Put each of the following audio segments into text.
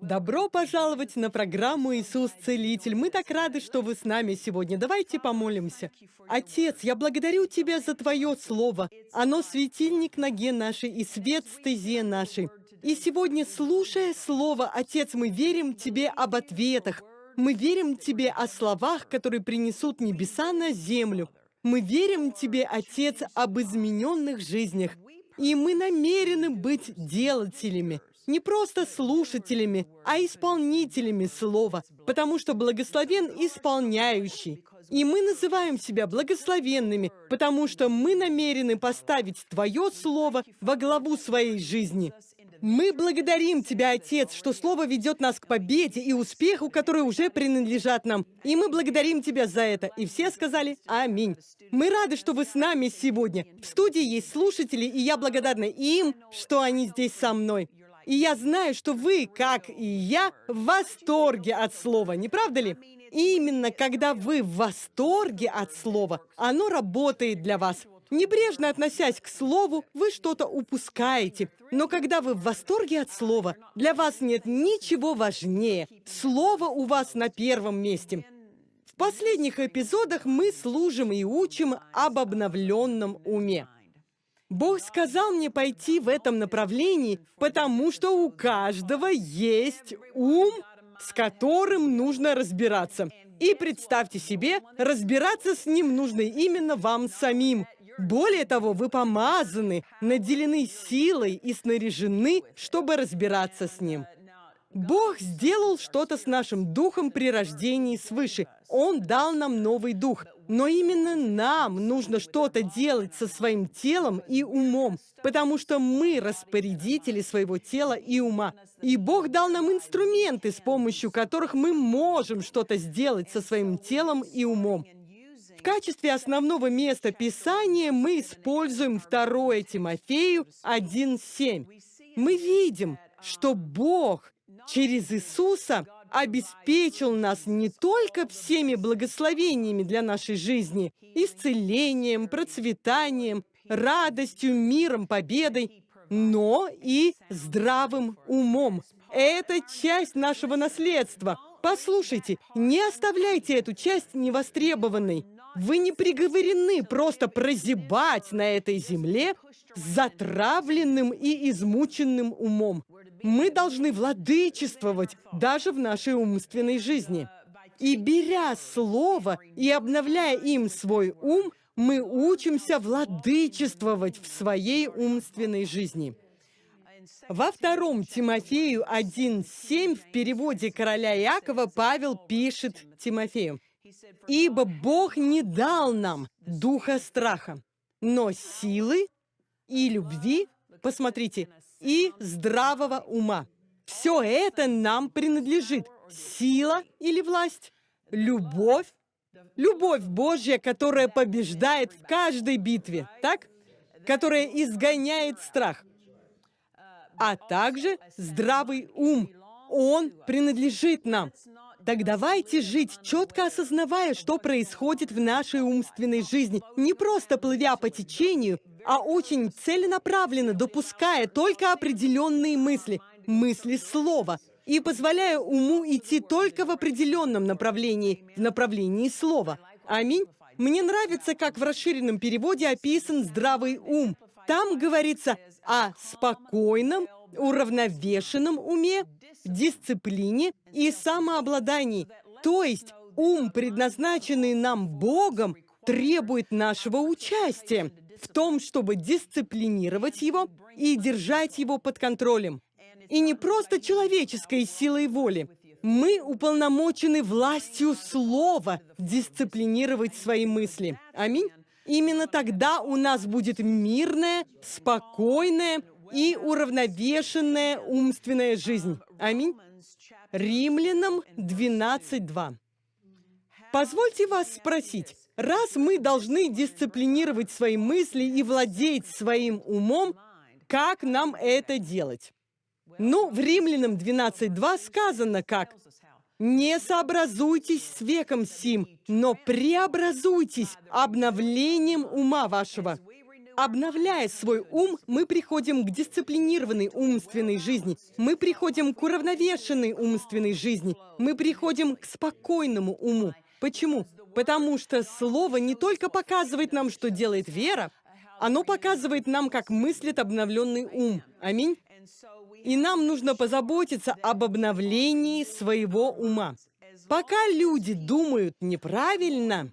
Добро пожаловать на программу «Иисус Целитель». Мы так рады, что вы с нами сегодня. Давайте помолимся. Отец, я благодарю Тебя за Твое Слово. Оно светильник ноге нашей и свет стезе нашей. И сегодня, слушая Слово, Отец, мы верим Тебе об ответах. Мы верим Тебе о словах, которые принесут небеса на землю. Мы верим Тебе, Отец, об измененных жизнях. И мы намерены быть делателями не просто слушателями, а исполнителями слова, потому что благословен исполняющий. И мы называем себя благословенными, потому что мы намерены поставить Твое Слово во главу своей жизни. Мы благодарим Тебя, Отец, что Слово ведет нас к победе и успеху, которые уже принадлежат нам. И мы благодарим Тебя за это. И все сказали «Аминь». Мы рады, что вы с нами сегодня. В студии есть слушатели, и я благодарна им, что они здесь со мной. И я знаю, что вы, как и я, в восторге от слова, не правда ли? Именно когда вы в восторге от слова, оно работает для вас. Небрежно относясь к слову, вы что-то упускаете. Но когда вы в восторге от слова, для вас нет ничего важнее. Слово у вас на первом месте. В последних эпизодах мы служим и учим об обновленном уме. Бог сказал мне пойти в этом направлении, потому что у каждого есть ум, с которым нужно разбираться. И представьте себе, разбираться с ним нужно именно вам самим. Более того, вы помазаны, наделены силой и снаряжены, чтобы разбираться с ним. Бог сделал что-то с нашим духом при рождении свыше. Он дал нам новый дух. Но именно нам нужно что-то делать со своим телом и умом, потому что мы распорядители своего тела и ума. И Бог дал нам инструменты, с помощью которых мы можем что-то сделать со своим телом и умом. В качестве основного места Писания мы используем 2 Тимофею 1.7. Мы видим, что Бог через Иисуса обеспечил нас не только всеми благословениями для нашей жизни, исцелением, процветанием, радостью, миром, победой, но и здравым умом. Это часть нашего наследства. Послушайте, не оставляйте эту часть невостребованной. Вы не приговорены просто прозябать на этой земле затравленным и измученным умом. Мы должны владычествовать даже в нашей умственной жизни. И беря слово и обновляя им свой ум, мы учимся владычествовать в своей умственной жизни. Во втором Тимофею 1.7 в переводе короля Иакова Павел пишет Тимофею, «Ибо Бог не дал нам духа страха, но силы и любви, посмотрите, и здравого ума. Все это нам принадлежит. Сила или власть, любовь, любовь Божья, которая побеждает в каждой битве, так? Которая изгоняет страх. А также здравый ум. Он принадлежит нам. Так давайте жить, четко осознавая, что происходит в нашей умственной жизни, не просто плывя по течению, а очень целенаправленно допуская только определенные мысли, мысли слова, и позволяя уму идти только в определенном направлении, в направлении слова. Аминь. Мне нравится, как в расширенном переводе описан здравый ум. Там говорится о спокойном, уравновешенном уме, дисциплине и самообладании. То есть ум, предназначенный нам Богом, требует нашего участия в том, чтобы дисциплинировать его и держать его под контролем. И не просто человеческой силой воли. Мы уполномочены властью слова дисциплинировать свои мысли. Аминь. Именно тогда у нас будет мирная, спокойная и уравновешенная умственная жизнь. Аминь. Римлянам 12.2. Позвольте вас спросить, Раз мы должны дисциплинировать свои мысли и владеть своим умом, как нам это делать? Ну, в Римлянам 12.2 сказано как «Не сообразуйтесь с веком сим, но преобразуйтесь обновлением ума вашего». Обновляя свой ум, мы приходим к дисциплинированной умственной жизни. Мы приходим к уравновешенной умственной жизни. Мы приходим к спокойному уму. Почему? Потому что Слово не только показывает нам, что делает вера, оно показывает нам, как мыслит обновленный ум. Аминь. И нам нужно позаботиться об обновлении своего ума. Пока люди думают неправильно,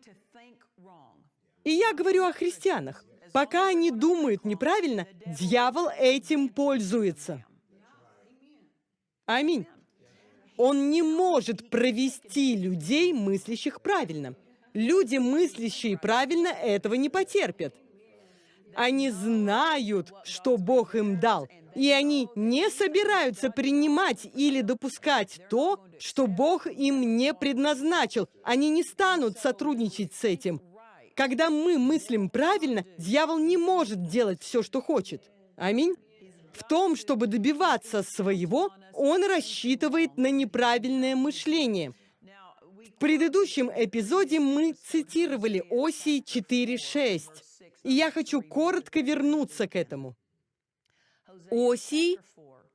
и я говорю о христианах, пока они думают неправильно, дьявол этим пользуется. Аминь. Он не может провести людей, мыслящих правильно. Люди, мыслящие правильно, этого не потерпят. Они знают, что Бог им дал, и они не собираются принимать или допускать то, что Бог им не предназначил. Они не станут сотрудничать с этим. Когда мы мыслим правильно, дьявол не может делать все, что хочет. Аминь. В том, чтобы добиваться своего, он рассчитывает на неправильное мышление. В предыдущем эпизоде мы цитировали Осии 4.6. И я хочу коротко вернуться к этому. Осий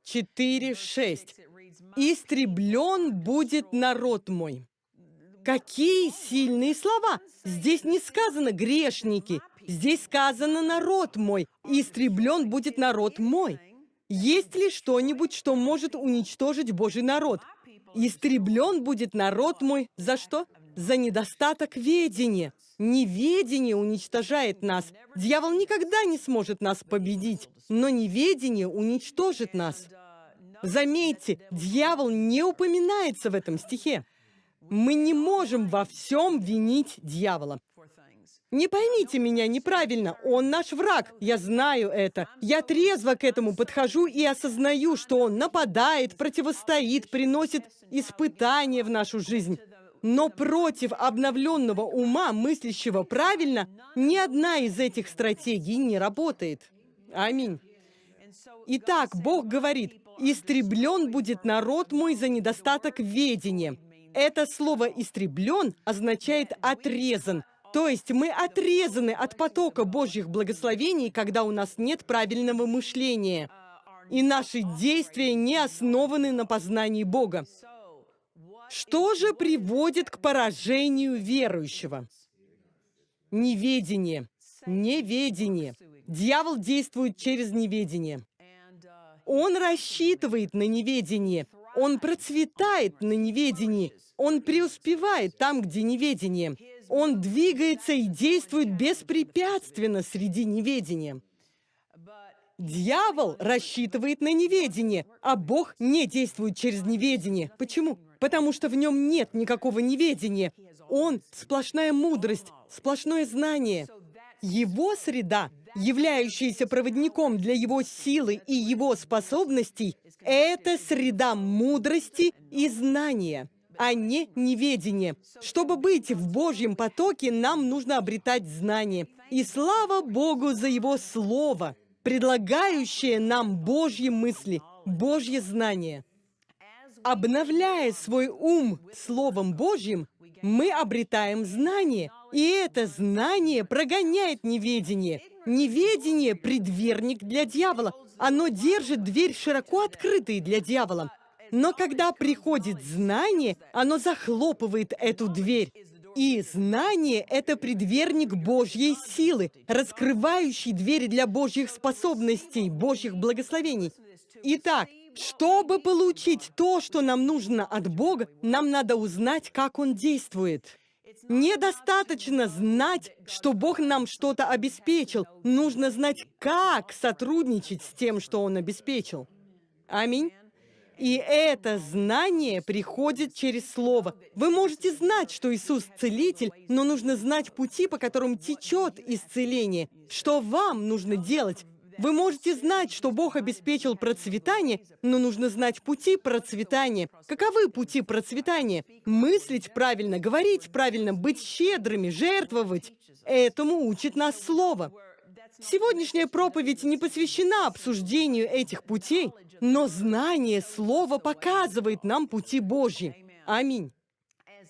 4.6. «Истреблен будет народ мой». Какие сильные слова! Здесь не сказано «грешники», здесь сказано «народ мой», «истреблен будет народ мой». Есть ли что-нибудь, что может уничтожить Божий народ? Истреблен будет народ мой за что? За недостаток ведения. Неведение уничтожает нас. Дьявол никогда не сможет нас победить, но неведение уничтожит нас. Заметьте, дьявол не упоминается в этом стихе. Мы не можем во всем винить дьявола. Не поймите меня неправильно, он наш враг, я знаю это. Я трезво к этому подхожу и осознаю, что он нападает, противостоит, приносит испытания в нашу жизнь. Но против обновленного ума, мыслящего правильно, ни одна из этих стратегий не работает. Аминь. Итак, Бог говорит, «Истреблен будет народ мой за недостаток ведения». Это слово «истреблен» означает «отрезан». То есть мы отрезаны от потока Божьих благословений, когда у нас нет правильного мышления. И наши действия не основаны на познании Бога. Что же приводит к поражению верующего? Неведение. Неведение. Дьявол действует через неведение. Он рассчитывает на неведение. Он процветает на неведении. Он преуспевает там, где неведение. Он двигается и действует беспрепятственно среди неведения. Дьявол рассчитывает на неведение, а Бог не действует через неведение. Почему? потому что в нем нет никакого неведения. Он — сплошная мудрость, сплошное знание. Его среда, являющаяся проводником для его силы и его способностей, это среда мудрости и знания, а не неведения. Чтобы быть в Божьем потоке, нам нужно обретать знание. И слава Богу за Его Слово, предлагающее нам Божьи мысли, Божье знание. Обновляя свой ум Словом Божьим, мы обретаем знание, и это знание прогоняет неведение. Неведение – предверник для дьявола. Оно держит дверь широко открытой для дьявола. Но когда приходит знание, оно захлопывает эту дверь. И знание – это предверник Божьей силы, раскрывающий двери для Божьих способностей, Божьих благословений. Итак, чтобы получить то, что нам нужно от Бога, нам надо узнать, как Он действует. Недостаточно знать, что Бог нам что-то обеспечил. Нужно знать, как сотрудничать с тем, что Он обеспечил. Аминь. И это знание приходит через Слово. Вы можете знать, что Иисус – целитель, но нужно знать пути, по которым течет исцеление. Что вам нужно делать, вы можете знать, что Бог обеспечил процветание, но нужно знать пути процветания. Каковы пути процветания? Мыслить правильно, говорить правильно, быть щедрыми, жертвовать. Этому учит нас Слово. Сегодняшняя проповедь не посвящена обсуждению этих путей, но знание Слова показывает нам пути Божьи. Аминь.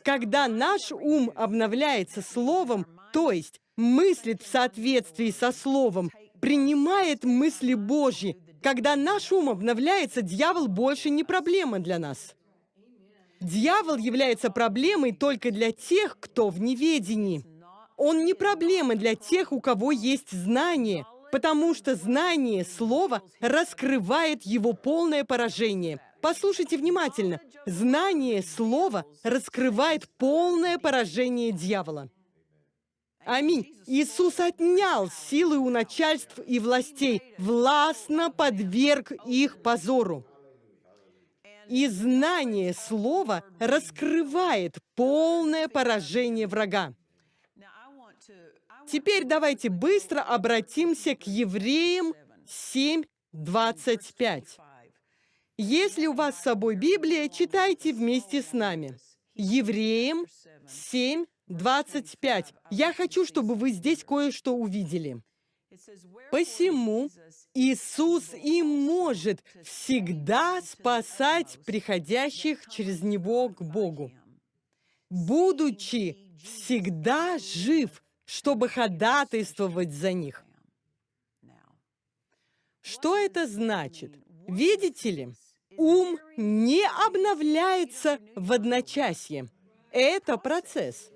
Когда наш ум обновляется Словом, то есть мыслит в соответствии со Словом, принимает мысли Божьи. Когда наш ум обновляется, дьявол больше не проблема для нас. Дьявол является проблемой только для тех, кто в неведении. Он не проблема для тех, у кого есть знание, потому что знание слова раскрывает его полное поражение. Послушайте внимательно. Знание слова раскрывает полное поражение дьявола. Аминь. Иисус отнял силы у начальств и властей, властно подверг их позору. И знание слова раскрывает полное поражение врага. Теперь давайте быстро обратимся к Евреям 7.25. Если у вас с собой Библия, читайте вместе с нами. Евреям 7.25. Я хочу, чтобы вы здесь кое-что увидели. Посему Иисус и может всегда спасать приходящих через Него к Богу, будучи всегда жив, чтобы ходатайствовать за них. Что это значит? Видите ли, ум не обновляется в одночасье. Это процесс.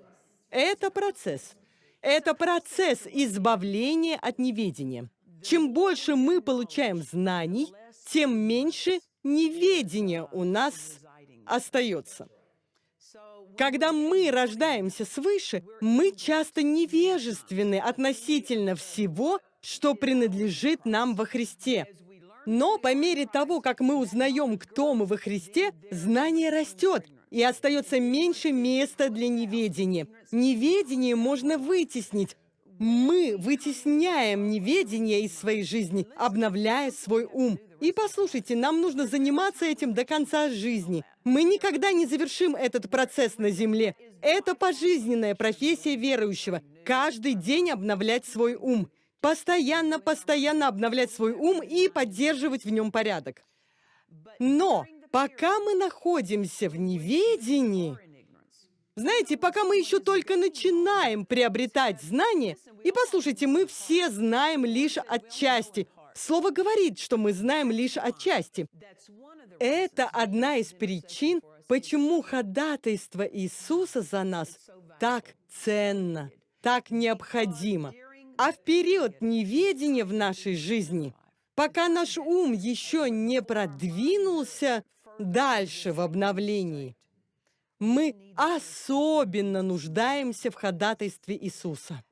Это процесс. Это процесс избавления от неведения. Чем больше мы получаем знаний, тем меньше неведения у нас остается. Когда мы рождаемся свыше, мы часто невежественны относительно всего, что принадлежит нам во Христе. Но по мере того, как мы узнаем, кто мы во Христе, знание растет, и остается меньше места для неведения. Неведение можно вытеснить. Мы вытесняем неведение из своей жизни, обновляя свой ум. И послушайте, нам нужно заниматься этим до конца жизни. Мы никогда не завершим этот процесс на земле. Это пожизненная профессия верующего. Каждый день обновлять свой ум. Постоянно, постоянно обновлять свой ум и поддерживать в нем порядок. Но пока мы находимся в неведении, знаете, пока мы еще только начинаем приобретать знания, и послушайте, мы все знаем лишь отчасти. Слово говорит, что мы знаем лишь отчасти. Это одна из причин, почему ходатайство Иисуса за нас так ценно, так необходимо. А в период неведения в нашей жизни, пока наш ум еще не продвинулся дальше в обновлении, мы особенно нуждаемся в ходатайстве Иисуса.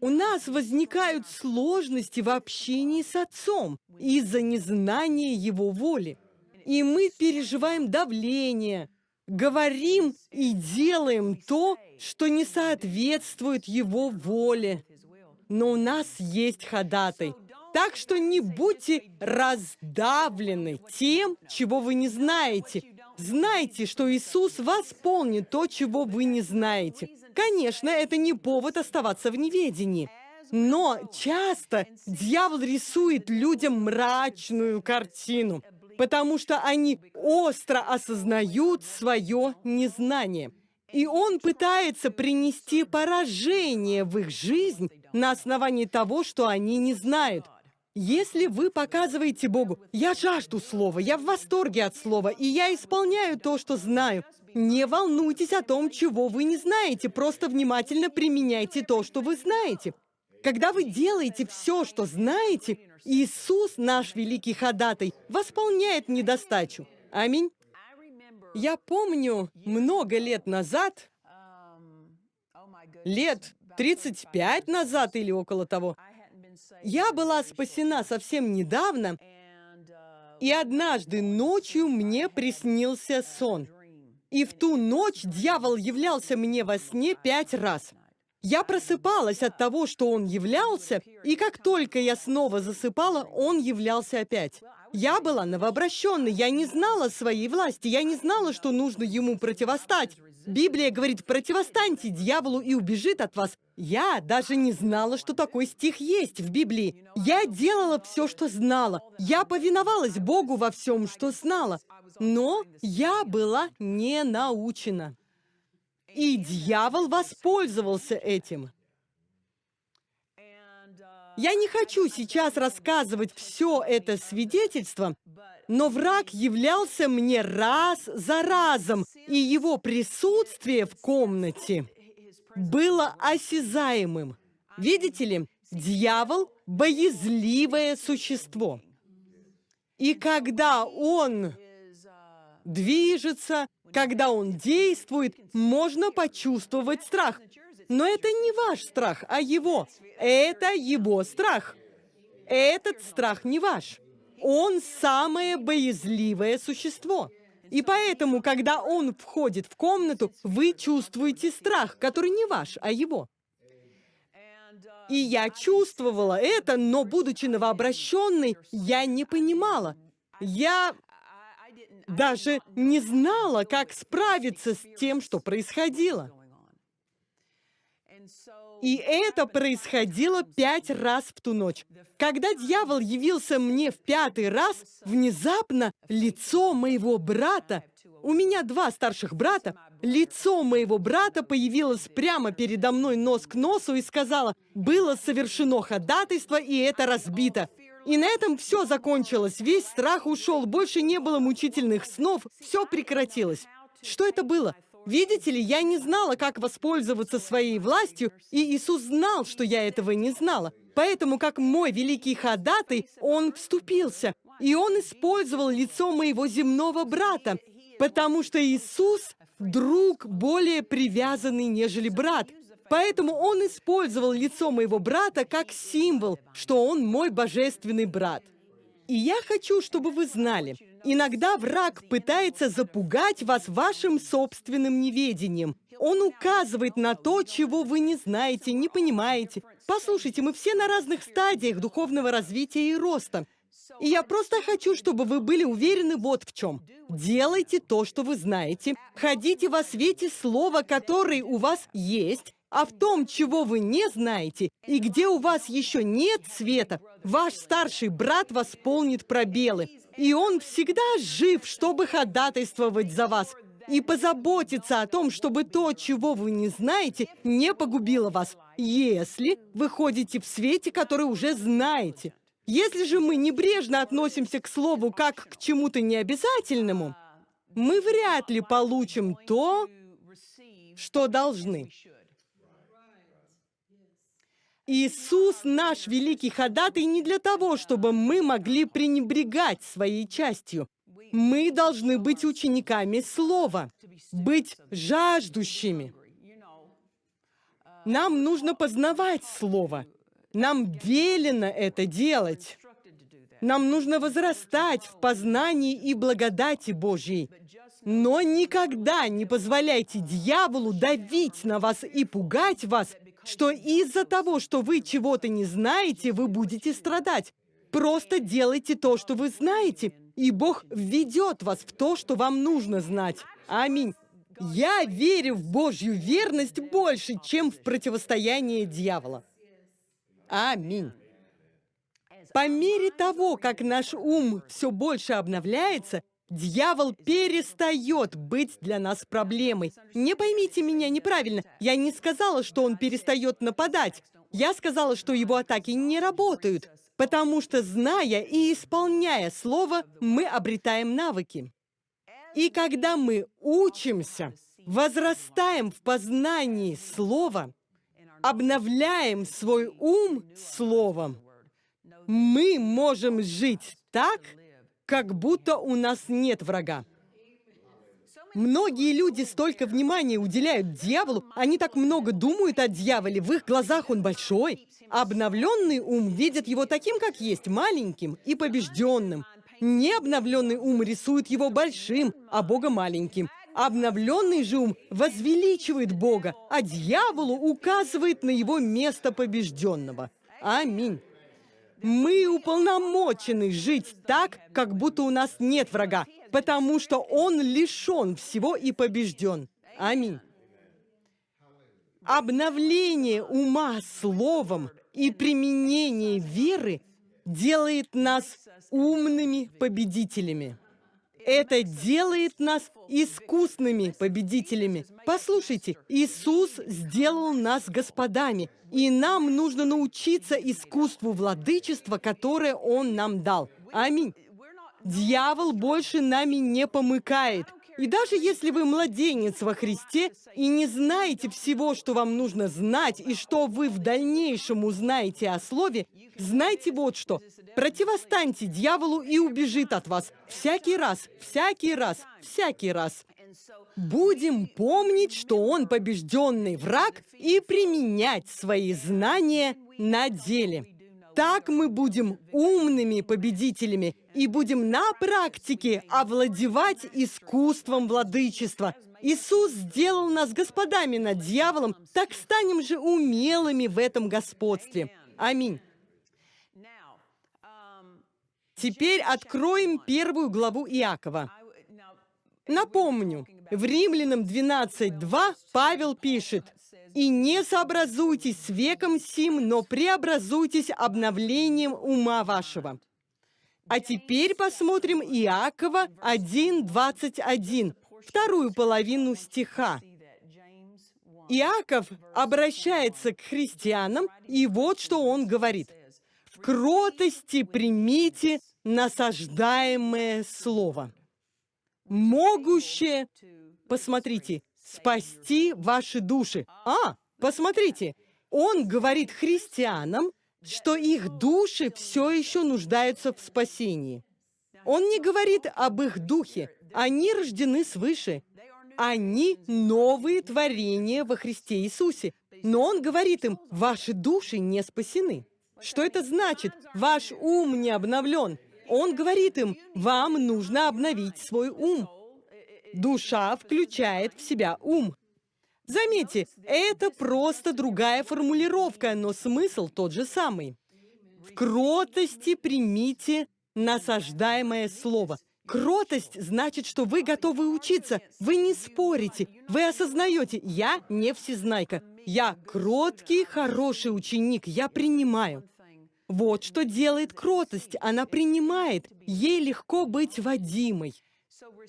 У нас возникают сложности в общении с Отцом из-за незнания Его воли. И мы переживаем давление, говорим и делаем то, что не соответствует Его воле. Но у нас есть ходатай. Так что не будьте раздавлены тем, чего вы не знаете, Знайте, что Иисус восполнит то, чего вы не знаете. Конечно, это не повод оставаться в неведении. Но часто дьявол рисует людям мрачную картину, потому что они остро осознают свое незнание. И он пытается принести поражение в их жизнь на основании того, что они не знают. Если вы показываете Богу, я жажду Слова, я в восторге от Слова, и я исполняю то, что знаю, не волнуйтесь о том, чего вы не знаете, просто внимательно применяйте то, что вы знаете. Когда вы делаете все, что знаете, Иисус, наш великий ходатай, восполняет недостачу. Аминь. Я помню, много лет назад, лет 35 назад или около того, я была спасена совсем недавно, и однажды ночью мне приснился сон. И в ту ночь дьявол являлся мне во сне пять раз. Я просыпалась от того, что он являлся, и как только я снова засыпала, он являлся опять. Я была новообращенной, я не знала своей власти, я не знала, что нужно ему противостать. Библия говорит, противостаньте дьяволу и убежит от вас. Я даже не знала, что такой стих есть в Библии. Я делала все, что знала. Я повиновалась Богу во всем, что знала. Но я была не научена. И дьявол воспользовался этим. Я не хочу сейчас рассказывать все это свидетельство, но враг являлся мне раз за разом, и его присутствие в комнате было осязаемым. Видите ли, дьявол – боязливое существо. И когда он движется, когда он действует, можно почувствовать страх. Но это не ваш страх, а его. Это его страх. Этот страх не ваш. Он самое боязливое существо. И поэтому, когда он входит в комнату, вы чувствуете страх, который не ваш, а его. И я чувствовала это, но, будучи новообращенной, я не понимала. Я даже не знала, как справиться с тем, что происходило. И это происходило пять раз в ту ночь. Когда дьявол явился мне в пятый раз, внезапно лицо моего брата, у меня два старших брата, лицо моего брата появилось прямо передо мной нос к носу и сказала, было совершено ходатайство, и это разбито. И на этом все закончилось, весь страх ушел, больше не было мучительных снов, все прекратилось. Что это было? Видите ли, я не знала, как воспользоваться своей властью, и Иисус знал, что я этого не знала. Поэтому, как мой великий ходатай, Он вступился, и Он использовал лицо моего земного брата, потому что Иисус – друг более привязанный, нежели брат. Поэтому Он использовал лицо моего брата как символ, что Он мой божественный брат. И я хочу, чтобы вы знали, иногда враг пытается запугать вас вашим собственным неведением. Он указывает на то, чего вы не знаете, не понимаете. Послушайте, мы все на разных стадиях духовного развития и роста. И я просто хочу, чтобы вы были уверены вот в чем. Делайте то, что вы знаете. Ходите во свете слова, который у вас есть, а в том, чего вы не знаете, и где у вас еще нет света, ваш старший брат восполнит пробелы. И он всегда жив, чтобы ходатайствовать за вас и позаботиться о том, чтобы то, чего вы не знаете, не погубило вас, если вы ходите в свете, который уже знаете. Если же мы небрежно относимся к слову как к чему-то необязательному, мы вряд ли получим то, что должны. Иисус наш великий ходатай не для того, чтобы мы могли пренебрегать своей частью. Мы должны быть учениками Слова, быть жаждущими. Нам нужно познавать Слово. Нам велено это делать. Нам нужно возрастать в познании и благодати Божьей. Но никогда не позволяйте дьяволу давить на вас и пугать вас, что из-за того, что вы чего-то не знаете, вы будете страдать. Просто делайте то, что вы знаете, и Бог введет вас в то, что вам нужно знать. Аминь. Я верю в Божью верность больше, чем в противостояние дьявола. Аминь. По мере того, как наш ум все больше обновляется, Дьявол перестает быть для нас проблемой. Не поймите меня неправильно. Я не сказала, что он перестает нападать. Я сказала, что его атаки не работают. Потому что, зная и исполняя Слово, мы обретаем навыки. И когда мы учимся, возрастаем в познании Слова, обновляем свой ум Словом, мы можем жить так, как будто у нас нет врага. Многие люди столько внимания уделяют дьяволу, они так много думают о дьяволе, в их глазах он большой. Обновленный ум видит его таким, как есть, маленьким и побежденным. Необновленный ум рисует его большим, а Бога маленьким. Обновленный же ум возвеличивает Бога, а дьяволу указывает на его место побежденного. Аминь. Мы уполномочены жить так, как будто у нас нет врага, потому что он лишен всего и побежден. Аминь. Обновление ума словом и применение веры делает нас умными победителями. Это делает нас искусными победителями. Послушайте, Иисус сделал нас господами, и нам нужно научиться искусству владычества, которое Он нам дал. Аминь. Дьявол больше нами не помыкает. И даже если вы младенец во Христе и не знаете всего, что вам нужно знать, и что вы в дальнейшем узнаете о Слове, знайте вот что. Противостаньте дьяволу и убежит от вас. Всякий раз, всякий раз, всякий раз. Будем помнить, что он побежденный враг, и применять свои знания на деле. Так мы будем умными победителями и будем на практике овладевать искусством владычества. Иисус сделал нас господами над дьяволом, так станем же умелыми в этом господстве. Аминь. Теперь откроем первую главу Иакова. Напомню, в Римлянам 12.2 Павел пишет, и не сообразуйтесь с веком сим, но преобразуйтесь обновлением ума вашего». А теперь посмотрим Иакова 1.21, вторую половину стиха. Иаков обращается к христианам, и вот что он говорит. «В кротости примите насаждаемое слово, могущее...» Посмотрите, спасти ваши души. А, посмотрите, он говорит христианам, что их души все еще нуждаются в спасении. Он не говорит об их духе. Они рождены свыше. Они новые творения во Христе Иисусе. Но он говорит им, ваши души не спасены. Что это значит? Ваш ум не обновлен. Он говорит им, вам нужно обновить свой ум. Душа включает в себя ум. Заметьте, это просто другая формулировка, но смысл тот же самый. В кротости примите насаждаемое слово. Кротость значит, что вы готовы учиться, вы не спорите, вы осознаете, я не всезнайка, я кроткий, хороший ученик, я принимаю. Вот что делает кротость, она принимает, ей легко быть водимой.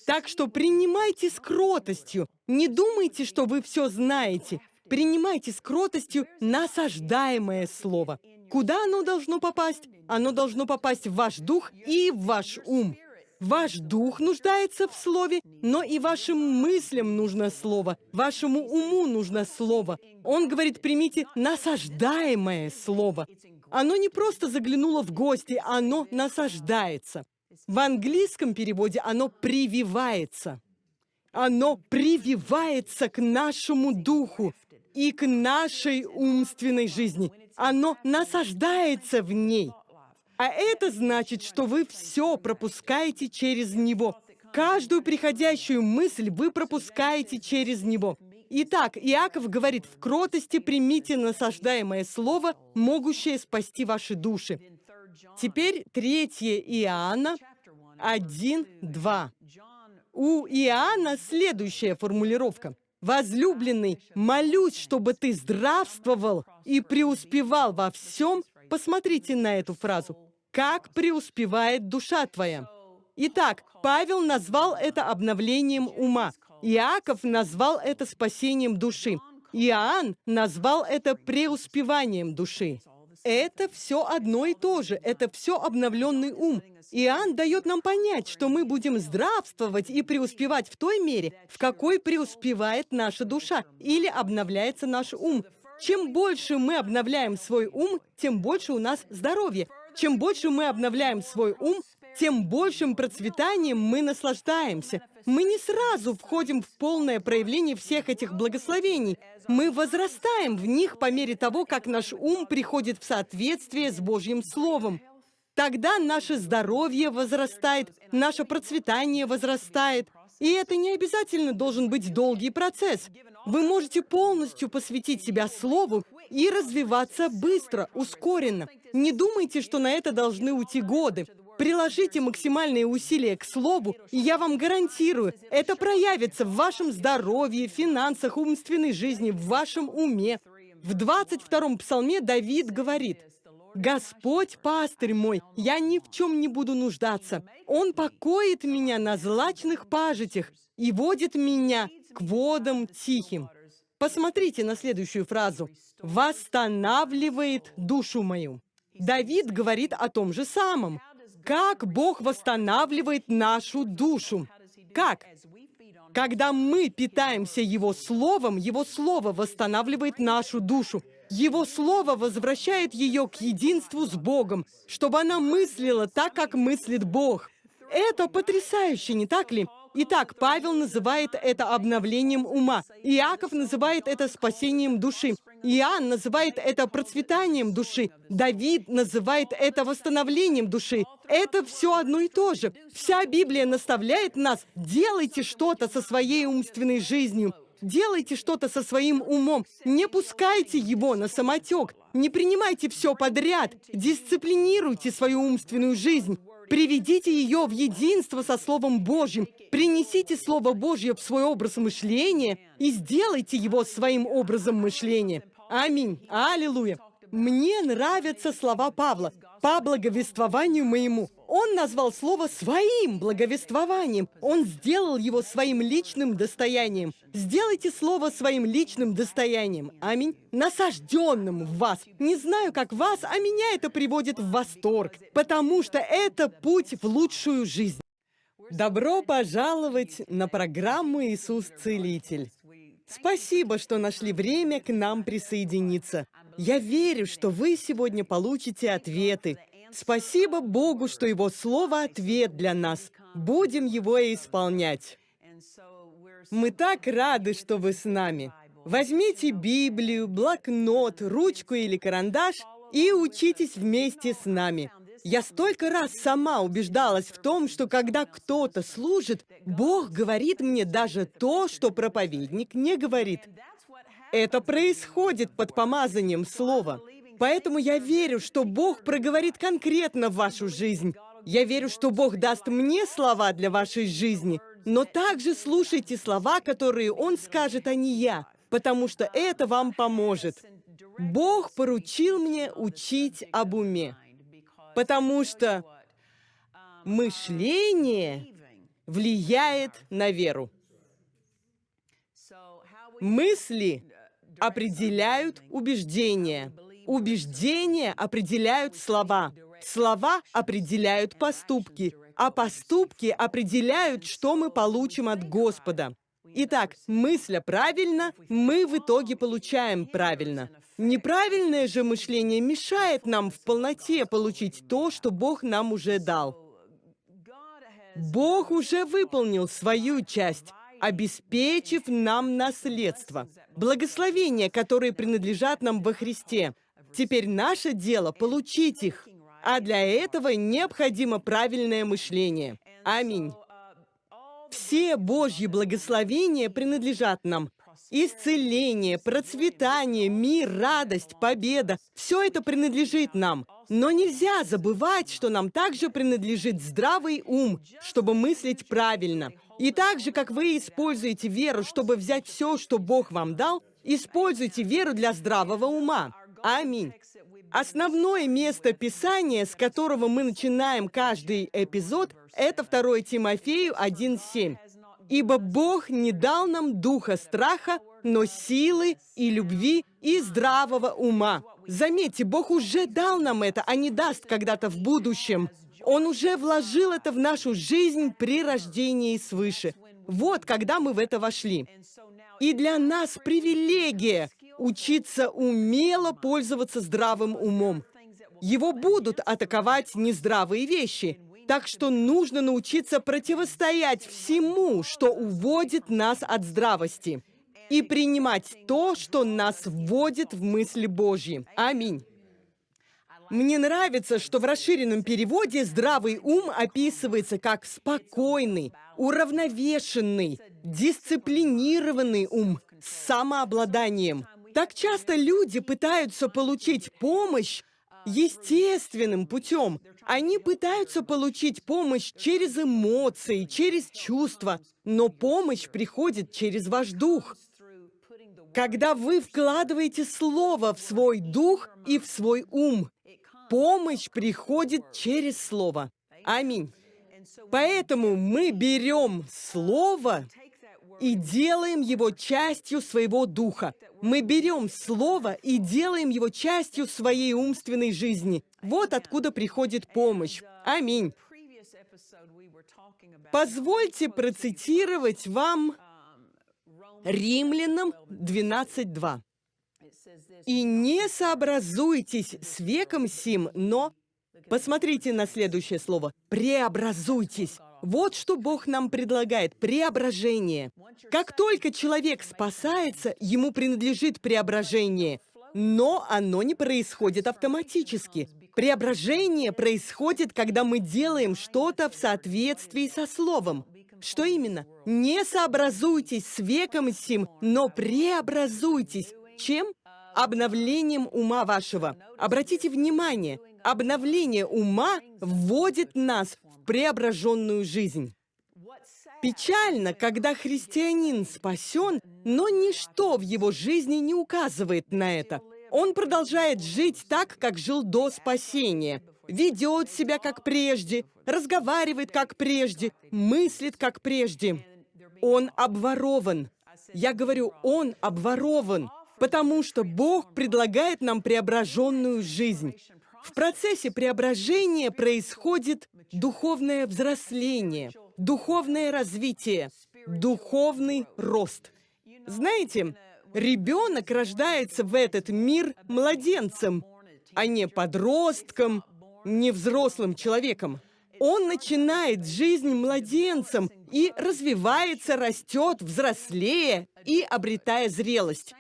Так что принимайте с кротостью. Не думайте, что вы все знаете. Принимайте с кротостью насаждаемое слово. Куда оно должно попасть? Оно должно попасть в ваш дух и в ваш ум. Ваш дух нуждается в слове, но и вашим мыслям нужно слово, вашему уму нужно слово. Он говорит, примите насаждаемое слово. Оно не просто заглянуло в гости, оно насаждается. В английском переводе оно прививается. Оно прививается к нашему духу и к нашей умственной жизни. Оно насаждается в ней. А это значит, что вы все пропускаете через него. Каждую приходящую мысль вы пропускаете через него. Итак, Иаков говорит, в кротости примите насаждаемое слово, могущее спасти ваши души. Теперь 3 Иоанна 1, 2. У Иоанна следующая формулировка. «Возлюбленный, молюсь, чтобы ты здравствовал и преуспевал во всем». Посмотрите на эту фразу. «Как преуспевает душа твоя». Итак, Павел назвал это обновлением ума. Иаков назвал это спасением души. Иоанн назвал это преуспеванием души. Это все одно и то же, это все обновленный ум. Иоанн дает нам понять, что мы будем здравствовать и преуспевать в той мере, в какой преуспевает наша душа или обновляется наш ум. Чем больше мы обновляем свой ум, тем больше у нас здоровья. Чем больше мы обновляем свой ум, тем большим процветанием мы наслаждаемся. Мы не сразу входим в полное проявление всех этих благословений. Мы возрастаем в них по мере того, как наш ум приходит в соответствие с Божьим Словом. Тогда наше здоровье возрастает, наше процветание возрастает. И это не обязательно должен быть долгий процесс. Вы можете полностью посвятить себя Слову и развиваться быстро, ускоренно. Не думайте, что на это должны уйти годы. Приложите максимальные усилия к слову, и я вам гарантирую, это проявится в вашем здоровье, финансах, умственной жизни, в вашем уме. В 22-м псалме Давид говорит, Господь пастырь мой, я ни в чем не буду нуждаться. Он покоит меня на злачных пажитях и водит меня к водам тихим. Посмотрите на следующую фразу. «Восстанавливает душу мою». Давид говорит о том же самом. Как Бог восстанавливает нашу душу? Как? Когда мы питаемся Его Словом, Его Слово восстанавливает нашу душу. Его Слово возвращает ее к единству с Богом, чтобы она мыслила так, как мыслит Бог. Это потрясающе, не так ли? Итак, Павел называет это обновлением ума. Иаков называет это спасением души. Иоанн называет это процветанием души. Давид называет это восстановлением души. Это все одно и то же. Вся Библия наставляет нас «делайте что-то со своей умственной жизнью». Делайте что-то со своим умом. Не пускайте его на самотек. Не принимайте все подряд. Дисциплинируйте свою умственную жизнь. Приведите ее в единство со Словом Божьим. Принесите Слово Божье в свой образ мышления и сделайте его своим образом мышления. Аминь. Аллилуйя. Мне нравятся слова Павла. По благовествованию моему. Он назвал слово своим благовествованием. Он сделал его своим личным достоянием. Сделайте слово своим личным достоянием. Аминь. Насажденным в вас. Не знаю, как вас, а меня это приводит в восторг. Потому что это путь в лучшую жизнь. Добро пожаловать на программу «Иисус Целитель». Спасибо, что нашли время к нам присоединиться. Я верю, что вы сегодня получите ответы. Спасибо Богу, что Его Слово — ответ для нас. Будем его исполнять. Мы так рады, что вы с нами. Возьмите Библию, блокнот, ручку или карандаш и учитесь вместе с нами. Я столько раз сама убеждалась в том, что когда кто-то служит, Бог говорит мне даже то, что проповедник не говорит. Это происходит под помазанием слова. Поэтому я верю, что Бог проговорит конкретно в вашу жизнь. Я верю, что Бог даст мне слова для вашей жизни, но также слушайте слова, которые Он скажет, а не я, потому что это вам поможет. Бог поручил мне учить об уме, потому что мышление влияет на веру. Мысли определяют убеждения. Убеждения определяют слова. Слова определяют поступки. А поступки определяют, что мы получим от Господа. Итак, мысля правильно, мы в итоге получаем правильно. Неправильное же мышление мешает нам в полноте получить то, что Бог нам уже дал. Бог уже выполнил свою часть обеспечив нам наследство, благословения, которые принадлежат нам во Христе. Теперь наше дело — получить их, а для этого необходимо правильное мышление. Аминь. Все Божьи благословения принадлежат нам. Исцеление, процветание, мир, радость, победа — все это принадлежит нам. Но нельзя забывать, что нам также принадлежит здравый ум, чтобы мыслить правильно — и так же, как вы используете веру, чтобы взять все, что Бог вам дал, используйте веру для здравого ума. Аминь. Основное место Писания, с которого мы начинаем каждый эпизод, это 2 Тимофею 1.7. «Ибо Бог не дал нам духа страха, но силы и любви и здравого ума». Заметьте, Бог уже дал нам это, а не даст когда-то в будущем. Он уже вложил это в нашу жизнь при рождении свыше. Вот когда мы в это вошли. И для нас привилегия учиться умело пользоваться здравым умом. Его будут атаковать нездравые вещи. Так что нужно научиться противостоять всему, что уводит нас от здравости, и принимать то, что нас вводит в мысли Божьи. Аминь. Мне нравится, что в расширенном переводе «здравый ум» описывается как спокойный, уравновешенный, дисциплинированный ум с самообладанием. Так часто люди пытаются получить помощь естественным путем. Они пытаются получить помощь через эмоции, через чувства, но помощь приходит через ваш дух. Когда вы вкладываете слово в свой дух и в свой ум, Помощь приходит через Слово. Аминь. Поэтому мы берем Слово и делаем его частью своего духа. Мы берем Слово и делаем его частью своей умственной жизни. Вот откуда приходит помощь. Аминь. Позвольте процитировать вам Римлянам 12.2. «И не сообразуйтесь с веком сим, но...» Посмотрите на следующее слово. «Преобразуйтесь». Вот что Бог нам предлагает – преображение. Как только человек спасается, ему принадлежит преображение. Но оно не происходит автоматически. Преображение происходит, когда мы делаем что-то в соответствии со Словом. Что именно? Не сообразуйтесь с веком сим, но преобразуйтесь. Чем? Обновлением ума вашего. Обратите внимание, обновление ума вводит нас в преображенную жизнь. Печально, когда христианин спасен, но ничто в его жизни не указывает на это. Он продолжает жить так, как жил до спасения. Ведет себя как прежде, разговаривает как прежде, мыслит как прежде. Он обворован. Я говорю, он обворован, потому что Бог предлагает нам преображенную жизнь. В процессе преображения происходит духовное взросление, духовное развитие, духовный рост. Знаете, ребенок рождается в этот мир младенцем, а не подростком, не взрослым человеком. Он начинает жизнь младенцем и развивается, растет, взрослея и обретая зрелость.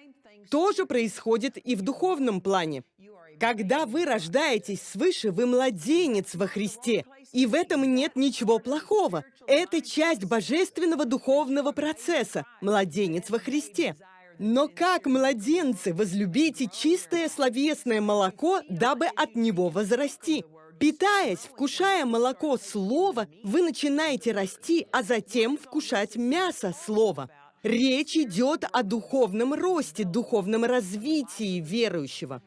То же происходит и в духовном плане. Когда вы рождаетесь свыше, вы младенец во Христе. И в этом нет ничего плохого. Это часть божественного духовного процесса. Младенец во Христе. Но как младенцы возлюбите чистое словесное молоко, дабы от него возрасти? Питаясь, вкушая молоко слова, вы начинаете расти, а затем вкушать мясо слова. Речь идет о духовном росте, духовном развитии верующего.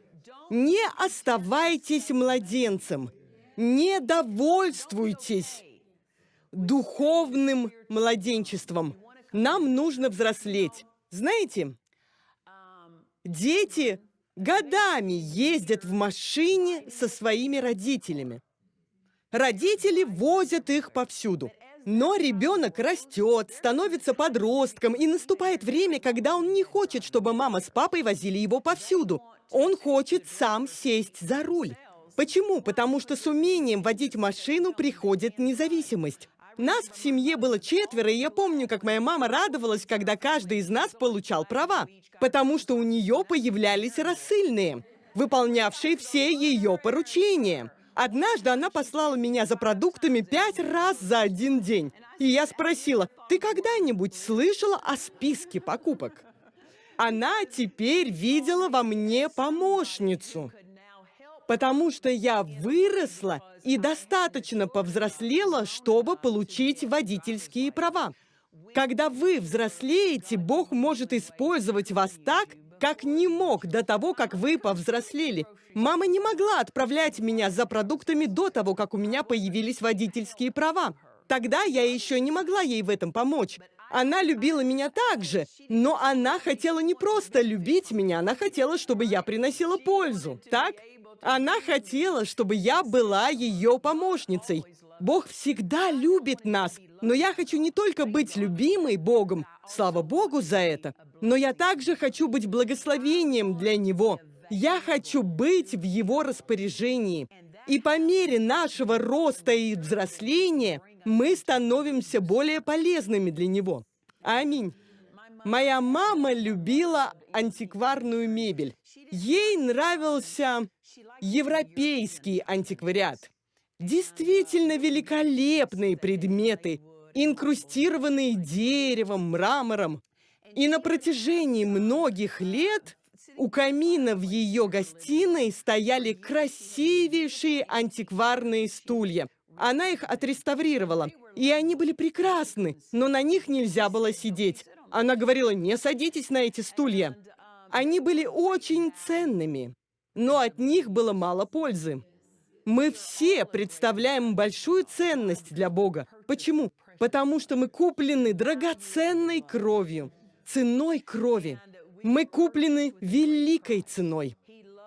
Не оставайтесь младенцем, не довольствуйтесь духовным младенчеством. Нам нужно взрослеть. Знаете, дети годами ездят в машине со своими родителями. Родители возят их повсюду. Но ребенок растет, становится подростком, и наступает время, когда он не хочет, чтобы мама с папой возили его повсюду. Он хочет сам сесть за руль. Почему? Потому что с умением водить машину приходит независимость. Нас в семье было четверо, и я помню, как моя мама радовалась, когда каждый из нас получал права, потому что у нее появлялись рассыльные, выполнявшие все ее поручения. Однажды она послала меня за продуктами пять раз за один день. И я спросила, ты когда-нибудь слышала о списке покупок? Она теперь видела во мне помощницу. Потому что я выросла и достаточно повзрослела, чтобы получить водительские права. Когда вы взрослеете, Бог может использовать вас так, как не мог до того, как вы повзрослели. Мама не могла отправлять меня за продуктами до того, как у меня появились водительские права. Тогда я еще не могла ей в этом помочь. Она любила меня так же, но она хотела не просто любить меня, она хотела, чтобы я приносила пользу, так? Она хотела, чтобы я была ее помощницей. Бог всегда любит нас, но я хочу не только быть любимой Богом, слава Богу за это, но я также хочу быть благословением для Него. Я хочу быть в Его распоряжении. И по мере нашего роста и взросления мы становимся более полезными для Него. Аминь. Моя мама любила антикварную мебель. Ей нравился европейский антиквариат. Действительно великолепные предметы, инкрустированные деревом, мрамором. И на протяжении многих лет у камина в ее гостиной стояли красивейшие антикварные стулья. Она их отреставрировала, и они были прекрасны, но на них нельзя было сидеть. Она говорила, не садитесь на эти стулья. Они были очень ценными, но от них было мало пользы. Мы все представляем большую ценность для Бога. Почему? Потому что мы куплены драгоценной кровью, ценой крови. Мы куплены великой ценой.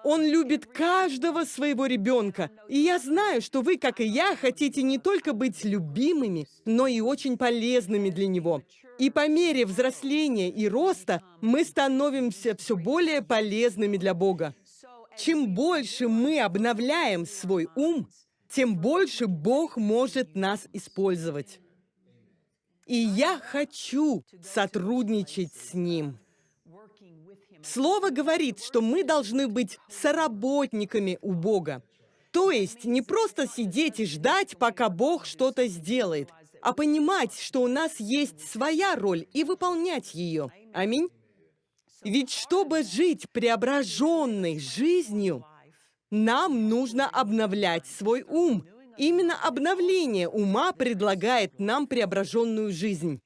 Он любит каждого своего ребенка. И я знаю, что вы, как и я, хотите не только быть любимыми, но и очень полезными для Него. И по мере взросления и роста мы становимся все более полезными для Бога. Чем больше мы обновляем свой ум, тем больше Бог может нас использовать. И я хочу сотрудничать с Ним. Слово говорит, что мы должны быть соработниками у Бога. То есть не просто сидеть и ждать, пока Бог что-то сделает, а понимать, что у нас есть своя роль и выполнять ее. Аминь. Ведь чтобы жить преображенной жизнью, нам нужно обновлять свой ум. Именно обновление ума предлагает нам преображенную жизнь.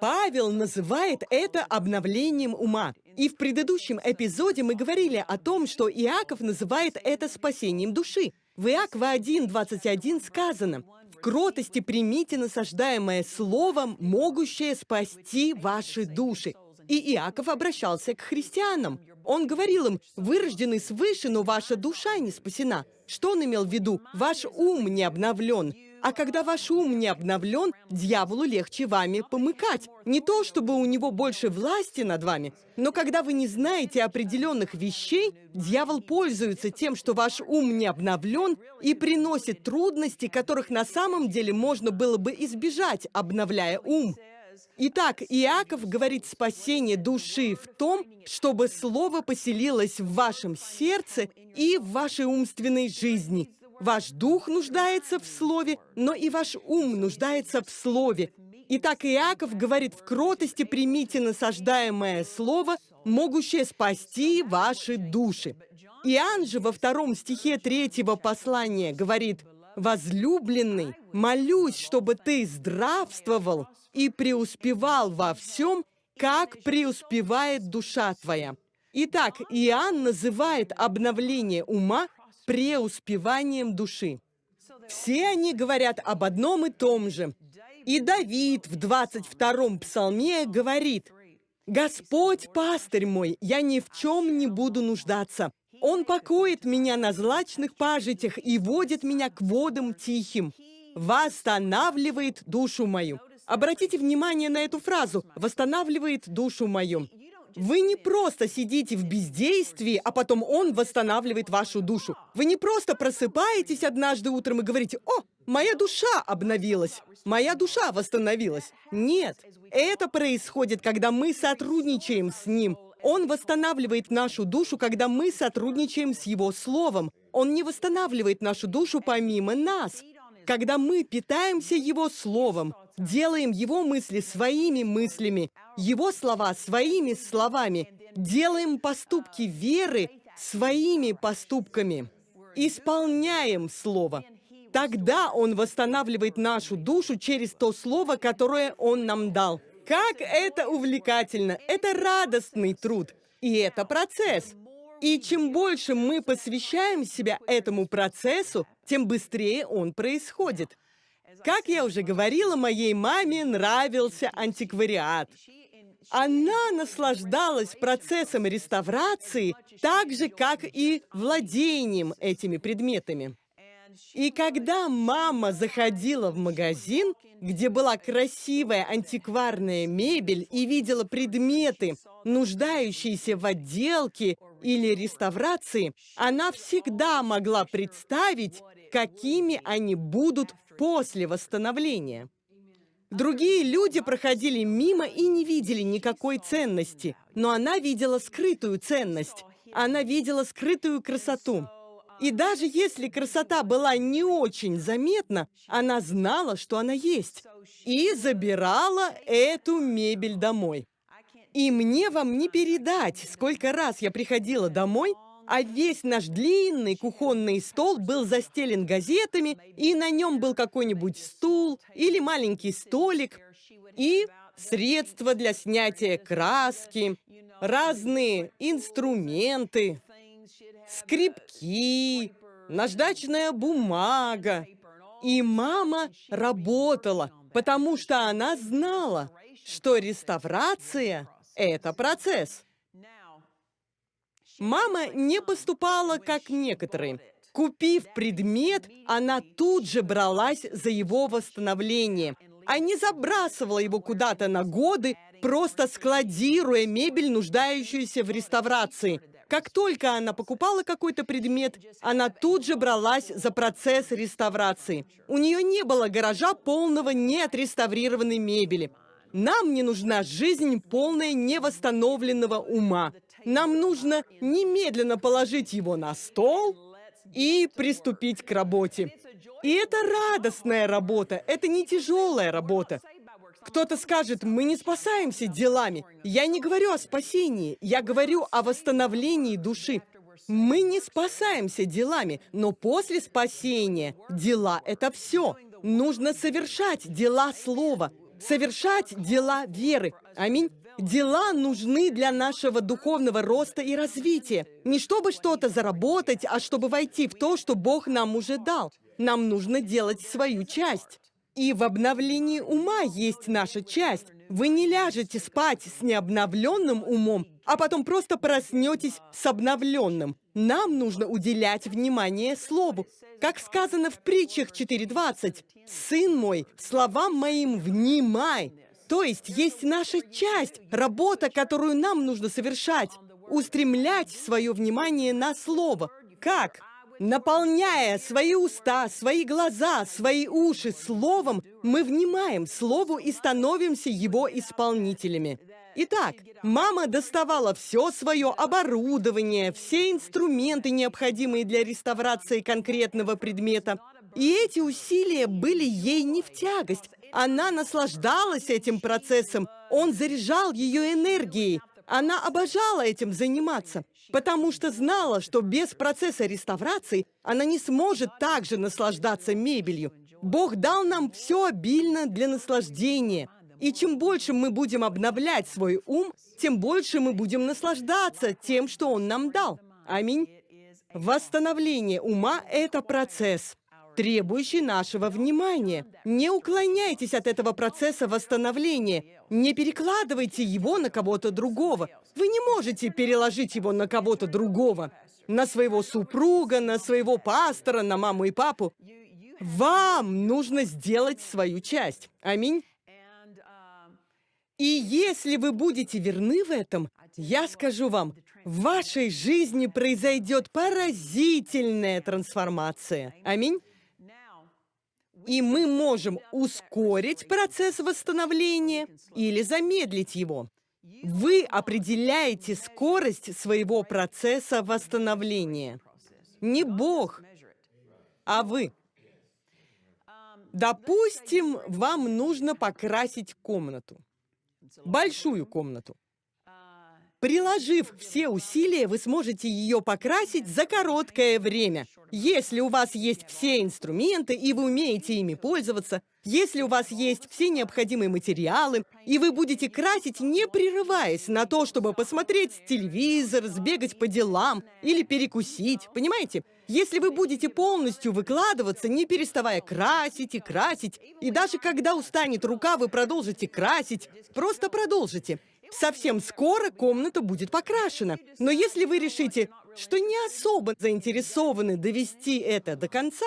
Павел называет это обновлением ума. И в предыдущем эпизоде мы говорили о том, что Иаков называет это спасением души. В Иакова 1.21 сказано, «В кротости примите насаждаемое словом, могущее спасти ваши души». И Иаков обращался к христианам. Он говорил им, «Вы рождены свыше, но ваша душа не спасена». Что он имел в виду? Ваш ум не обновлен. А когда ваш ум не обновлен, дьяволу легче вами помыкать. Не то, чтобы у него больше власти над вами, но когда вы не знаете определенных вещей, дьявол пользуется тем, что ваш ум не обновлен и приносит трудности, которых на самом деле можно было бы избежать, обновляя ум. Итак, Иаков говорит спасение души в том, чтобы Слово поселилось в вашем сердце и в вашей умственной жизни. Ваш дух нуждается в Слове, но и ваш ум нуждается в Слове. Итак, Иаков говорит, в кротости примите насаждаемое Слово, могущее спасти ваши души. Иоанн же во втором стихе третьего послания говорит, «Возлюбленный, молюсь, чтобы ты здравствовал и преуспевал во всем, как преуспевает душа твоя». Итак, Иоанн называет обновление ума преуспеванием души. Все они говорят об одном и том же. И Давид в 22-м псалме говорит, «Господь, пастырь мой, я ни в чем не буду нуждаться. Он покоит меня на злачных пажитях и водит меня к водам тихим, восстанавливает душу мою». Обратите внимание на эту фразу «восстанавливает душу мою». Вы не просто сидите в бездействии, а потом он восстанавливает вашу душу. Вы не просто просыпаетесь однажды утром и говорите, «О, моя душа обновилась, моя душа восстановилась». Нет, это происходит, когда мы сотрудничаем с ним. Он восстанавливает нашу душу, когда мы сотрудничаем с Его Словом. Он не восстанавливает нашу душу помимо нас. Когда мы питаемся Его Словом, делаем Его мысли своими мыслями, Его слова своими словами, делаем поступки веры своими поступками, исполняем Слово. Тогда Он восстанавливает нашу душу через то Слово, которое Он нам дал. Как это увлекательно! Это радостный труд. И это процесс. И чем больше мы посвящаем себя этому процессу, тем быстрее он происходит. Как я уже говорила, моей маме нравился антиквариат. Она наслаждалась процессом реставрации так же, как и владением этими предметами. И когда мама заходила в магазин, где была красивая антикварная мебель и видела предметы, нуждающиеся в отделке или реставрации, она всегда могла представить, какими они будут после восстановления. Другие люди проходили мимо и не видели никакой ценности, но она видела скрытую ценность. Она видела скрытую красоту. И даже если красота была не очень заметна, она знала, что она есть, и забирала эту мебель домой. И мне вам не передать, сколько раз я приходила домой а весь наш длинный кухонный стол был застелен газетами, и на нем был какой-нибудь стул или маленький столик, и средства для снятия краски, разные инструменты, скрипки, наждачная бумага. И мама работала, потому что она знала, что реставрация – это процесс. Мама не поступала, как некоторые. Купив предмет, она тут же бралась за его восстановление, а не забрасывала его куда-то на годы, просто складируя мебель, нуждающуюся в реставрации. Как только она покупала какой-то предмет, она тут же бралась за процесс реставрации. У нее не было гаража полного неотреставрированной мебели. Нам не нужна жизнь полная невосстановленного ума. Нам нужно немедленно положить его на стол и приступить к работе. И это радостная работа, это не тяжелая работа. Кто-то скажет, мы не спасаемся делами. Я не говорю о спасении, я говорю о восстановлении души. Мы не спасаемся делами, но после спасения дела — это все. Нужно совершать дела слова, совершать дела веры. Аминь. Дела нужны для нашего духовного роста и развития. Не чтобы что-то заработать, а чтобы войти в то, что Бог нам уже дал. Нам нужно делать свою часть. И в обновлении ума есть наша часть. Вы не ляжете спать с необновленным умом, а потом просто проснетесь с обновленным. Нам нужно уделять внимание Слову. Как сказано в притчах 4.20, «Сын мой, словам моим внимай». То есть есть наша часть, работа, которую нам нужно совершать. Устремлять свое внимание на Слово. Как? Наполняя свои уста, свои глаза, свои уши словом, мы внимаем слову и становимся его исполнителями. Итак, мама доставала все свое оборудование, все инструменты, необходимые для реставрации конкретного предмета. И эти усилия были ей не в тягость. Она наслаждалась этим процессом, он заряжал ее энергией. Она обожала этим заниматься, потому что знала, что без процесса реставрации она не сможет также наслаждаться мебелью. Бог дал нам все обильно для наслаждения. И чем больше мы будем обновлять свой ум, тем больше мы будем наслаждаться тем, что Он нам дал. Аминь. Восстановление ума – это процесс требующий нашего внимания. Не уклоняйтесь от этого процесса восстановления. Не перекладывайте его на кого-то другого. Вы не можете переложить его на кого-то другого. На своего супруга, на своего пастора, на маму и папу. Вам нужно сделать свою часть. Аминь. И если вы будете верны в этом, я скажу вам, в вашей жизни произойдет поразительная трансформация. Аминь. И мы можем ускорить процесс восстановления или замедлить его. Вы определяете скорость своего процесса восстановления. Не Бог, а вы. Допустим, вам нужно покрасить комнату. Большую комнату. Приложив все усилия, вы сможете ее покрасить за короткое время. Если у вас есть все инструменты, и вы умеете ими пользоваться, если у вас есть все необходимые материалы, и вы будете красить, не прерываясь на то, чтобы посмотреть телевизор, сбегать по делам или перекусить, понимаете? Если вы будете полностью выкладываться, не переставая красить и красить, и даже когда устанет рука, вы продолжите красить, просто продолжите. Совсем скоро комната будет покрашена. Но если вы решите, что не особо заинтересованы довести это до конца,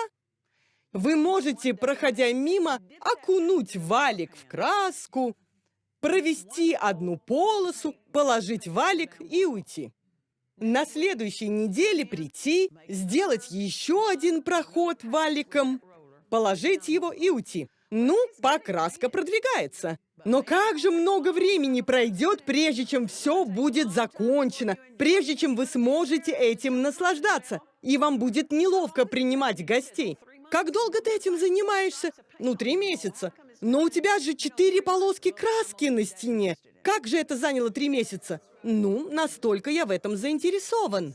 вы можете, проходя мимо, окунуть валик в краску, провести одну полосу, положить валик и уйти. На следующей неделе прийти, сделать еще один проход валиком, положить его и уйти. Ну, покраска продвигается. Но как же много времени пройдет, прежде чем все будет закончено, прежде чем вы сможете этим наслаждаться, и вам будет неловко принимать гостей. Как долго ты этим занимаешься? Ну, три месяца. Но у тебя же четыре полоски краски на стене. Как же это заняло три месяца? Ну, настолько я в этом заинтересован.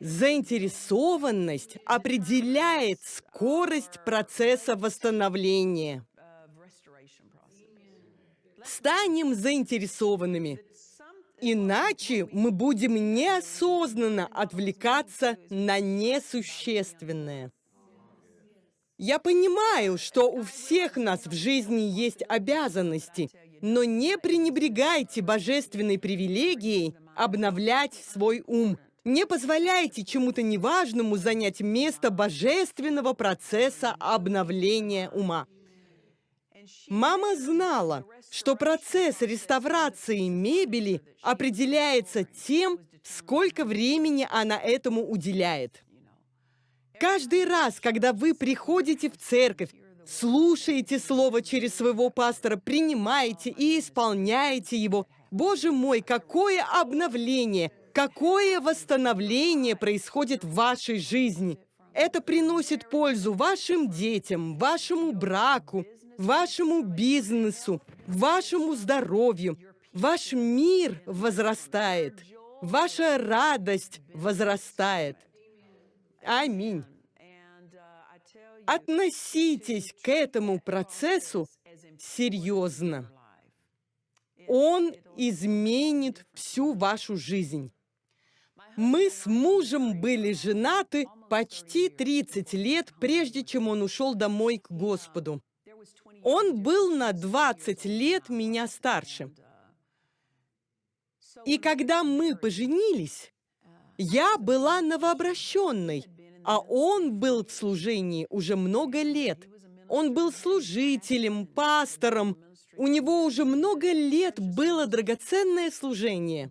Заинтересованность определяет скорость процесса восстановления. Станем заинтересованными. Иначе мы будем неосознанно отвлекаться на несущественное. Я понимаю, что у всех нас в жизни есть обязанности, но не пренебрегайте божественной привилегией обновлять свой ум. Не позволяйте чему-то неважному занять место божественного процесса обновления ума. Мама знала, что процесс реставрации мебели определяется тем, сколько времени она этому уделяет. Каждый раз, когда вы приходите в церковь, слушаете слово через своего пастора, принимаете и исполняете его, Боже мой, какое обновление, какое восстановление происходит в вашей жизни. Это приносит пользу вашим детям, вашему браку, вашему бизнесу, вашему здоровью. Ваш мир возрастает, ваша радость возрастает. Аминь. Относитесь к этому процессу серьезно. Он изменит всю вашу жизнь. Мы с мужем были женаты почти 30 лет, прежде чем он ушел домой к Господу. Он был на 20 лет меня старше. И когда мы поженились, я была новообращенной, а он был в служении уже много лет. Он был служителем, пастором. У него уже много лет было драгоценное служение.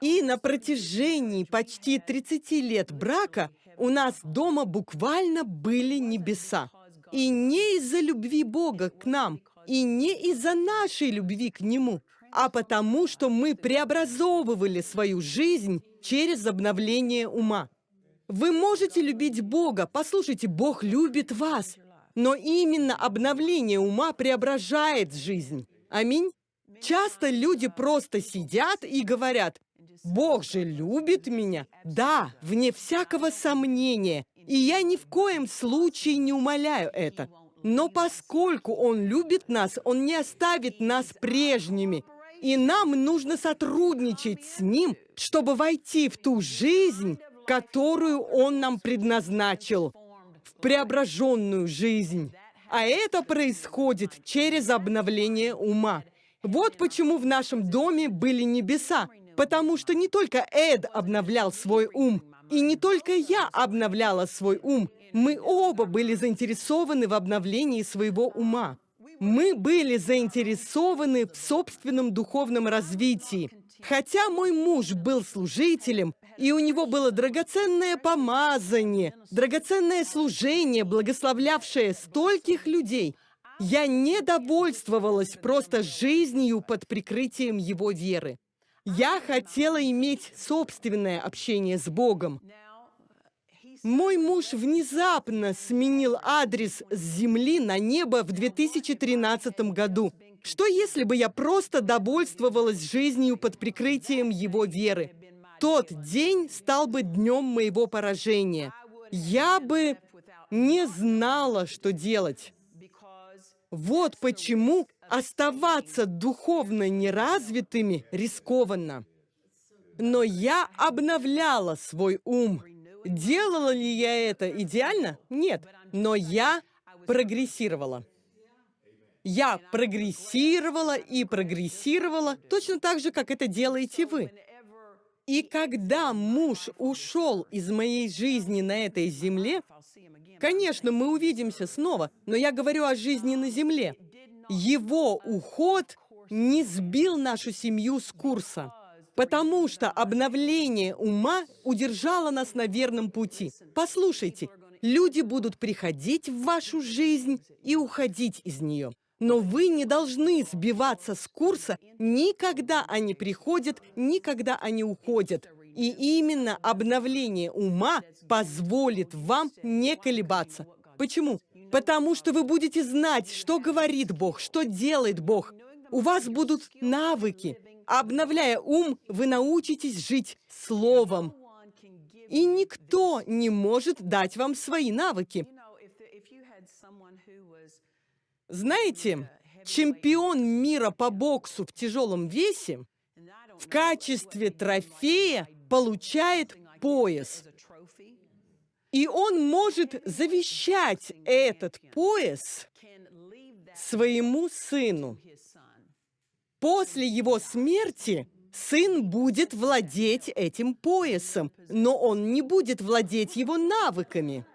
И на протяжении почти 30 лет брака у нас дома буквально были небеса. И не из-за любви Бога к нам, и не из-за нашей любви к Нему, а потому, что мы преобразовывали свою жизнь через обновление ума. Вы можете любить Бога, послушайте, Бог любит вас, но именно обновление ума преображает жизнь. Аминь. Часто люди просто сидят и говорят, Бог же любит меня. Да, вне всякого сомнения. И я ни в коем случае не умоляю это. Но поскольку Он любит нас, Он не оставит нас прежними. И нам нужно сотрудничать с Ним, чтобы войти в ту жизнь, которую Он нам предназначил, в преображенную жизнь. А это происходит через обновление ума. Вот почему в нашем доме были небеса, потому что не только Эд обновлял свой ум, и не только я обновляла свой ум, мы оба были заинтересованы в обновлении своего ума. Мы были заинтересованы в собственном духовном развитии. Хотя мой муж был служителем, и у него было драгоценное помазание, драгоценное служение, благословлявшее стольких людей, я не довольствовалась просто жизнью под прикрытием его веры. Я хотела иметь собственное общение с Богом. Мой муж внезапно сменил адрес с земли на небо в 2013 году. Что если бы я просто довольствовалась жизнью под прикрытием его веры? Тот день стал бы днем моего поражения. Я бы не знала, что делать. Вот почему оставаться духовно неразвитыми рискованно. Но я обновляла свой ум. Делала ли я это идеально? Нет. Но я прогрессировала. Я прогрессировала и прогрессировала точно так же, как это делаете вы. И когда муж ушел из моей жизни на этой земле, конечно, мы увидимся снова, но я говорю о жизни на земле. Его уход не сбил нашу семью с курса, потому что обновление ума удержало нас на верном пути. Послушайте, люди будут приходить в вашу жизнь и уходить из нее. Но вы не должны сбиваться с курса никогда они приходят, никогда они уходят. И именно обновление ума позволит вам не колебаться. Почему? Потому что вы будете знать, что говорит Бог, что делает Бог. У вас будут навыки. Обновляя ум, вы научитесь жить Словом. И никто не может дать вам свои навыки. Знаете, чемпион мира по боксу в тяжелом весе в качестве трофея получает пояс. И он может завещать этот пояс своему сыну. После его смерти сын будет владеть этим поясом, но он не будет владеть его навыками.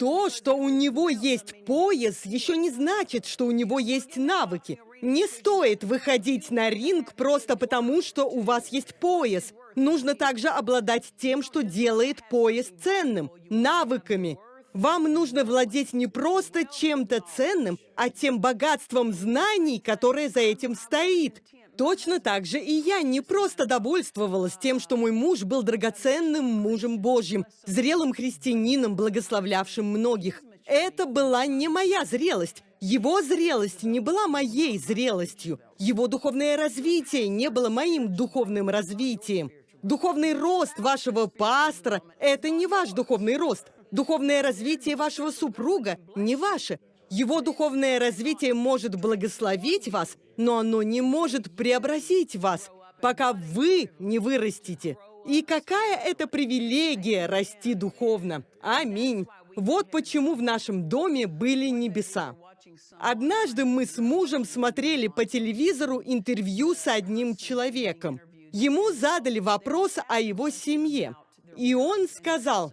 То, что у него есть пояс, еще не значит, что у него есть навыки. Не стоит выходить на ринг просто потому, что у вас есть пояс. Нужно также обладать тем, что делает пояс ценным – навыками. Вам нужно владеть не просто чем-то ценным, а тем богатством знаний, которое за этим стоит. Точно так же и я не просто довольствовалась тем, что мой муж был драгоценным мужем Божьим, зрелым христианином, благословлявшим многих. Это была не моя зрелость. Его зрелость не была моей зрелостью. Его духовное развитие не было моим духовным развитием. Духовный рост вашего пастора – это не ваш духовный рост. Духовное развитие вашего супруга – не ваше. Его духовное развитие может благословить вас, но оно не может преобразить вас, пока вы не вырастете. И какая это привилегия расти духовно. Аминь. Вот почему в нашем доме были небеса. Однажды мы с мужем смотрели по телевизору интервью с одним человеком. Ему задали вопрос о его семье. И он сказал,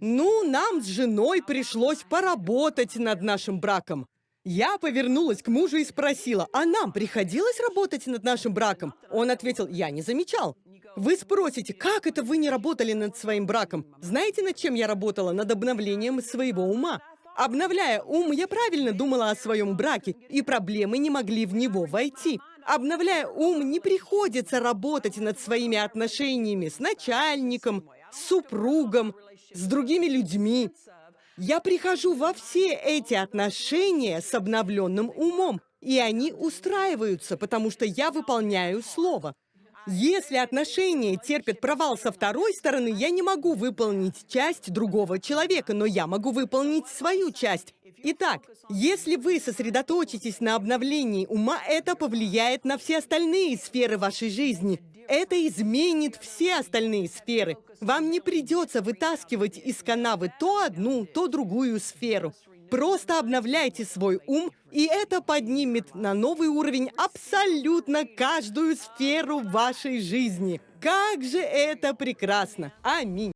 ну, нам с женой пришлось поработать над нашим браком. Я повернулась к мужу и спросила, а нам приходилось работать над нашим браком? Он ответил, я не замечал. Вы спросите, как это вы не работали над своим браком? Знаете, над чем я работала? Над обновлением своего ума. Обновляя ум, я правильно думала о своем браке, и проблемы не могли в него войти. Обновляя ум, не приходится работать над своими отношениями с начальником, с супругом, с другими людьми. Я прихожу во все эти отношения с обновленным умом, и они устраиваются, потому что я выполняю слово. Если отношения терпят провал со второй стороны, я не могу выполнить часть другого человека, но я могу выполнить свою часть. Итак, если вы сосредоточитесь на обновлении ума, это повлияет на все остальные сферы вашей жизни. Это изменит все остальные сферы. Вам не придется вытаскивать из канавы то одну, то другую сферу. Просто обновляйте свой ум, и это поднимет на новый уровень абсолютно каждую сферу вашей жизни. Как же это прекрасно! Аминь!